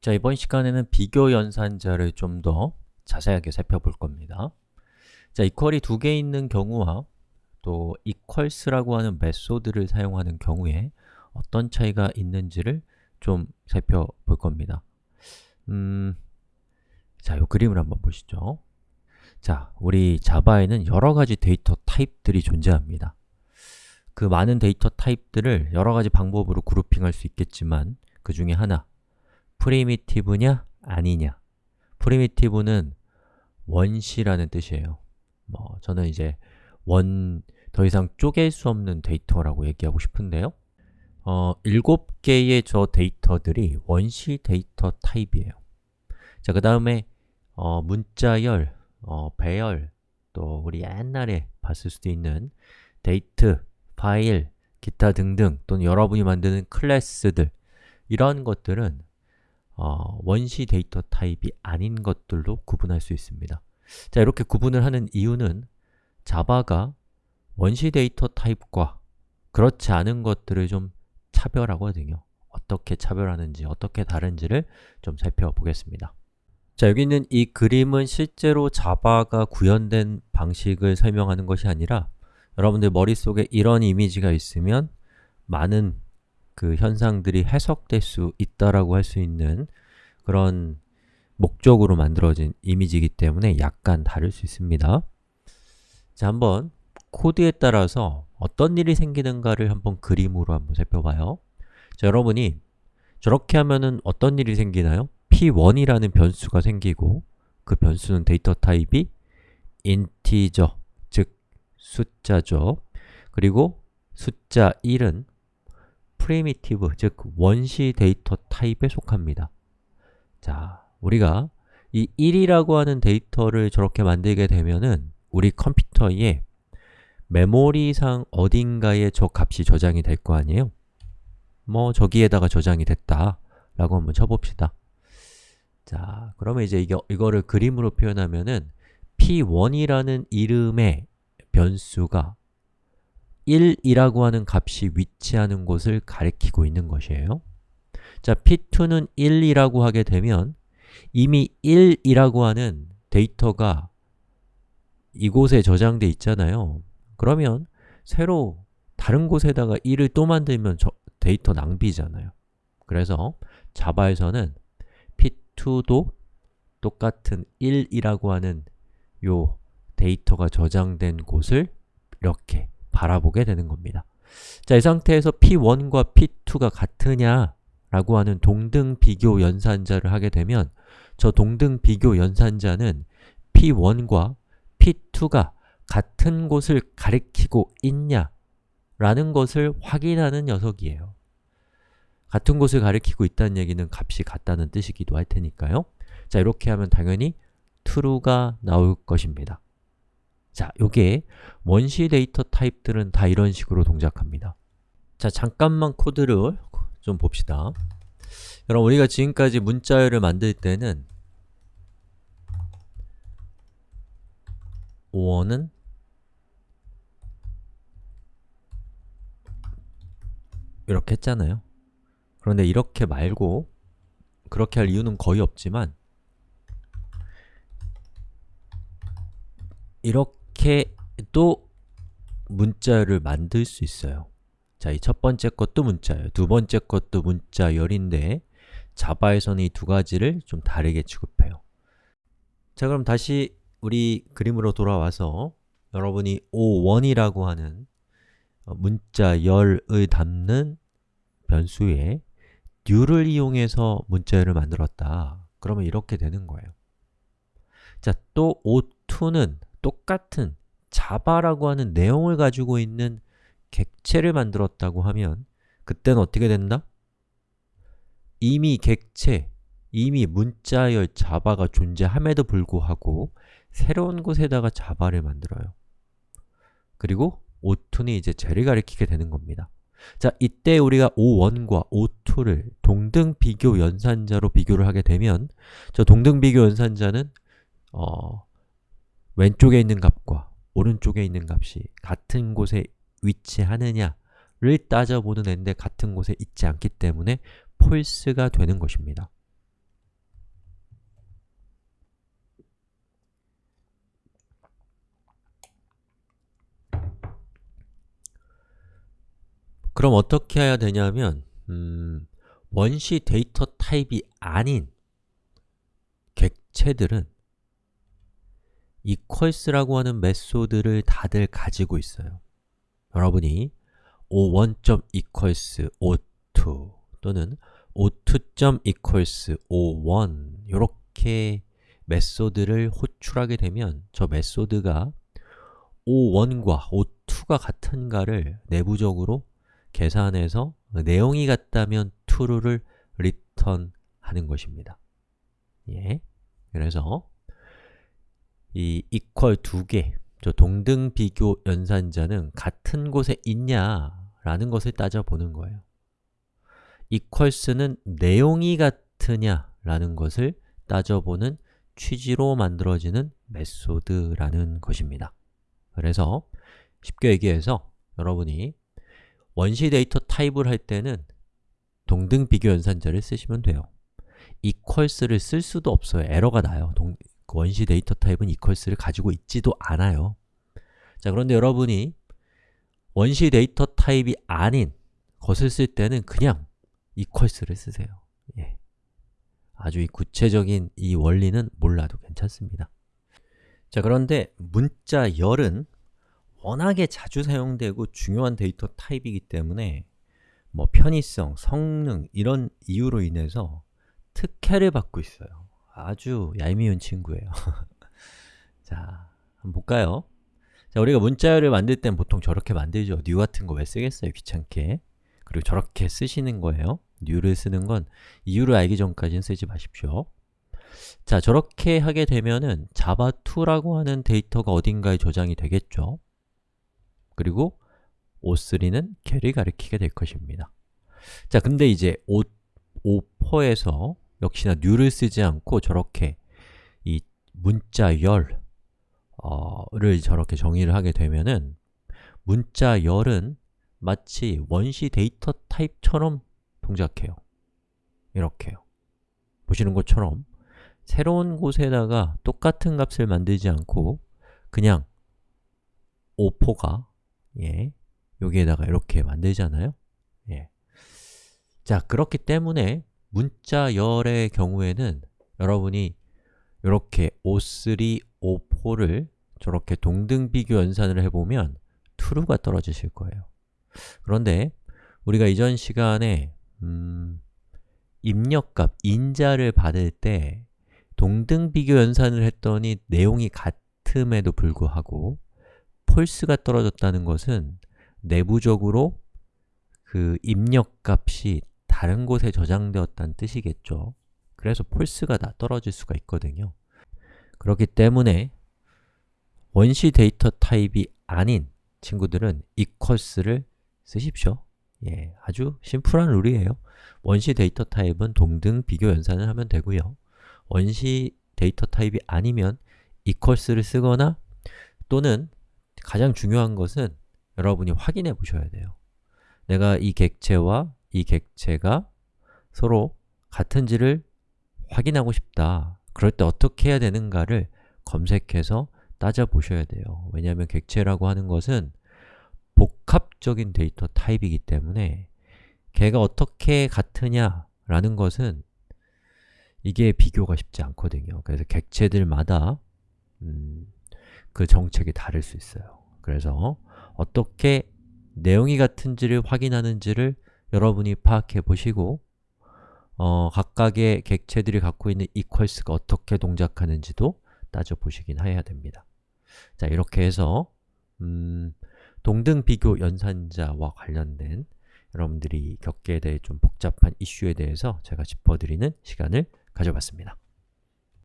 자, 이번 시간에는 비교 연산자를 좀 더 자세하게 살펴볼 겁니다. 자, equal이 두 개 있는 경우와 또 equals라고 하는 method를 사용하는 경우에 어떤 차이가 있는지를 좀 살펴볼 겁니다. 음, 자, 이 그림을 한번 보시죠. 자, 우리 자바에는 여러 가지 데이터 타입들이 존재합니다. 그 많은 데이터 타입들을 여러 가지 방법으로 grouping할 수 있겠지만 그 중에 하나, primitive냐? 아니냐? primitive는 원시라는 뜻이에요. 뭐 저는 이제 원, 더 이상 쪼갤 수 없는 데이터라고 얘기하고 싶은데요. 어, 7개의 저 데이터들이 원시 데이터 타입이에요. 자, 그 다음에 어, 문자열, 어, 배열, 또 우리 옛날에 봤을 수도 있는 데이트, 파일, 기타 등등 또는 여러분이 만드는 클래스들 이런 것들은 어, 원시 데이터 타입이 아닌 것들로 구분할 수 있습니다. 자, 이렇게 구분을 하는 이유는 자바가 원시 데이터 타입과 그렇지 않은 것들을 좀 차별하거든요. 어떻게 차별하는지, 어떻게 다른지를 좀 살펴보겠습니다. 자, 여기 있는 이 그림은 실제로 자바가 구현된 방식을 설명하는 것이 아니라 여러분들 머릿속에 이런 이미지가 있으면 많은 그 현상들이 해석될 수 있다라고 할 수 있는 그런 목적으로 만들어진 이미지이기 때문에 약간 다를 수 있습니다. 자, 한번 코드에 따라서 어떤 일이 생기는가를 한번 그림으로 한번 살펴봐요. 자, 여러분이 저렇게 하면은 어떤 일이 생기나요? p1이라는 변수가 생기고 그 변수는 데이터 타입이 integer, 즉 숫자죠. 그리고 숫자 1은 primitive, 즉 원시 데이터 타입에 속합니다. 자, 우리가 이 1이라고 하는 데이터를 저렇게 만들게 되면은 우리 컴퓨터에 메모리상 어딘가에 저 값이 저장이 될 거 아니에요? 뭐 저기에다가 저장이 됐다 라고 한번 쳐봅시다. 자, 그러면 이제 이거, 이거를 그림으로 표현하면은 p1이라는 이름의 변수가 1이라고 하는 값이 위치하는 곳을 가리키고 있는 것이에요. 자, p2는 1이라고 하게 되면 이미 1이라고 하는 데이터가 이곳에 저장돼 있잖아요. 그러면 새로 다른 곳에다가 1을 또 만들면 저, 데이터 낭비잖아요. 그래서 자바에서는 p2도 똑같은 1이라고 하는 요 데이터가 저장된 곳을 이렇게 바라보게 되는 겁니다. 자, 이 상태에서 p1과 p2가 같으냐 라고 하는 동등 비교 연산자를 하게 되면 저 동등 비교 연산자는 p1과 p2가 같은 곳을 가리키고 있냐 라는 것을 확인하는 녀석이에요. 같은 곳을 가리키고 있다는 얘기는 값이 같다는 뜻이기도 할 테니까요. 자, 이렇게 하면 당연히 true가 나올 것입니다 자, 요게 원시 데이터 타입들은 다 이런 식으로 동작합니다. 자, 잠깐만 코드를 좀 봅시다. 여러분, 우리가 지금까지 문자열을 만들 때는 5원은 이렇게 했잖아요. 그런데 이렇게 말고 그렇게 할 이유는 거의 없지만 이렇게 또 문자열을 만들 수 있어요. 자, 이 첫 번째 것도 문자열, 두 번째 것도 문자열인데 자바에서는 이 두 가지를 좀 다르게 취급해요. 자, 그럼 다시 우리 그림으로 돌아와서 여러분이 o1이라고 하는 문자열을 담는 변수에 new를 이용해서 문자열을 만들었다. 그러면 이렇게 되는 거예요. 자, 또 o2는 똑같은 자바라고 하는 내용을 가지고 있는 객체를 만들었다고 하면 그때는 어떻게 된다? 이미 객체, 이미 문자열 자바가 존재함에도 불구하고 새로운 곳에다가 자바를 만들어요 그리고 o2는 이제 쟤를 가리키게 되는 겁니다 자, 이때 우리가 o1과 o2를 동등 비교 연산자로 비교를 하게 되면 저 동등 비교 연산자는 어, 왼쪽에 있는 값과 오른쪽에 있는 값이 같은 곳에 위치하느냐를 따져보는 앤데 같은 곳에 있지 않기 때문에 false가 되는 것입니다. 그럼 어떻게 해야 되냐면 음, 원시 데이터 타입이 아닌 객체들은 equals라고 하는 메소드를 다들 가지고 있어요 여러분이 o1.equals o2 또는 o2.equals o1 이렇게 메소드를 호출하게 되면 저 메소드가 o1과 o2가 같은가를 내부적으로 계산해서 내용이 같다면 true를 return 하는 것입니다. 예. 그래서 이 equal 두 개, 저 동등 비교 연산자는 같은 곳에 있냐라는 것을 따져보는 거예요. equals는 내용이 같으냐라는 것을 따져보는 취지로 만들어지는 메소드라는 것입니다. 그래서 쉽게 얘기해서 여러분이 원시 데이터 타입을 할 때는 동등 비교 연산자를 쓰시면 돼요. equals를 쓸 수도 없어요. 에러가 나요. 동, 그 원시 데이터 타입은 equals를 가지고 있지도 않아요. 자, 그런데 여러분이 원시 데이터 타입이 아닌 것을 쓸 때는 그냥 equals를 쓰세요. 예. 아주 이 구체적인 이 원리는 몰라도 괜찮습니다. 자, 그런데 문자열은 워낙에 자주 사용되고 중요한 데이터 타입이기 때문에 뭐 편의성, 성능 이런 이유로 인해서 특혜를 받고 있어요. 아주 얄미운 친구예요. 자, 한번 볼까요? 자, 우리가 문자열을 만들 땐 보통 저렇게 만들죠. new 같은 거 왜 쓰겠어요? 귀찮게. 그리고 저렇게 쓰시는 거예요. new를 쓰는 건 이유를 알기 전까지는 쓰지 마십시오. 자, 저렇게 하게 되면은 java2라고 하는 데이터가 어딘가에 저장이 되겠죠? 그리고 o3는 걔를 가리키게 될 것입니다. 자, 근데 이제 o, o4에서 역시나 new를 쓰지 않고 저렇게 이 문자 열을 어, 저렇게 정의를 하게 되면은 문자 열은 마치 원시 데이터 타입처럼 동작해요. 이렇게요. 보시는 것처럼 새로운 곳에다가 똑같은 값을 만들지 않고 그냥 o4가 예, 여기에다가 이렇게 만들잖아요. 예. 자, 그렇기 때문에 문자 열의 경우에는 여러분이 이렇게 O3, O4를 저렇게 동등 비교 연산을 해보면 true가 떨어지실 거예요. 그런데 우리가 이전 시간에 음, 입력값, 인자를 받을 때 동등 비교 연산을 했더니 내용이 같음에도 불구하고 false가 떨어졌다는 것은 내부적으로 그 입력값이 다른 곳에 저장되었다는 뜻이겠죠. 그래서 false가 다 떨어질 수가 있거든요. 그렇기 때문에 원시 데이터 타입이 아닌 친구들은 equals를 쓰십시오. 예, 아주 심플한 룰이에요. 원시 데이터 타입은 동등 비교 연산을 하면 되고요. 원시 데이터 타입이 아니면 equals를 쓰거나 또는 가장 중요한 것은 여러분이 확인해 보셔야 돼요. 내가 이 객체와 이 객체가 서로 같은지를 확인하고 싶다. 그럴 때 어떻게 해야 되는가를 검색해서 따져보셔야 돼요. 왜냐하면 객체라고 하는 것은 복합적인 데이터 타입이기 때문에 걔가 어떻게 같으냐라는 것은 이게 비교가 쉽지 않거든요. 그래서 객체들마다 음, 그 정책이 다를 수 있어요. 그래서 어떻게 내용이 같은지를 확인하는지를 여러분이 파악해 보시고 어, 각각의 객체들이 갖고 있는 equals가 어떻게 동작하는지도 따져보시긴 해야 됩니다. 자, 이렇게 해서 음, 동등 비교 연산자와 관련된 여러분들이 겪게 될 좀 복잡한 이슈에 대해서 제가 짚어드리는 시간을 가져봤습니다.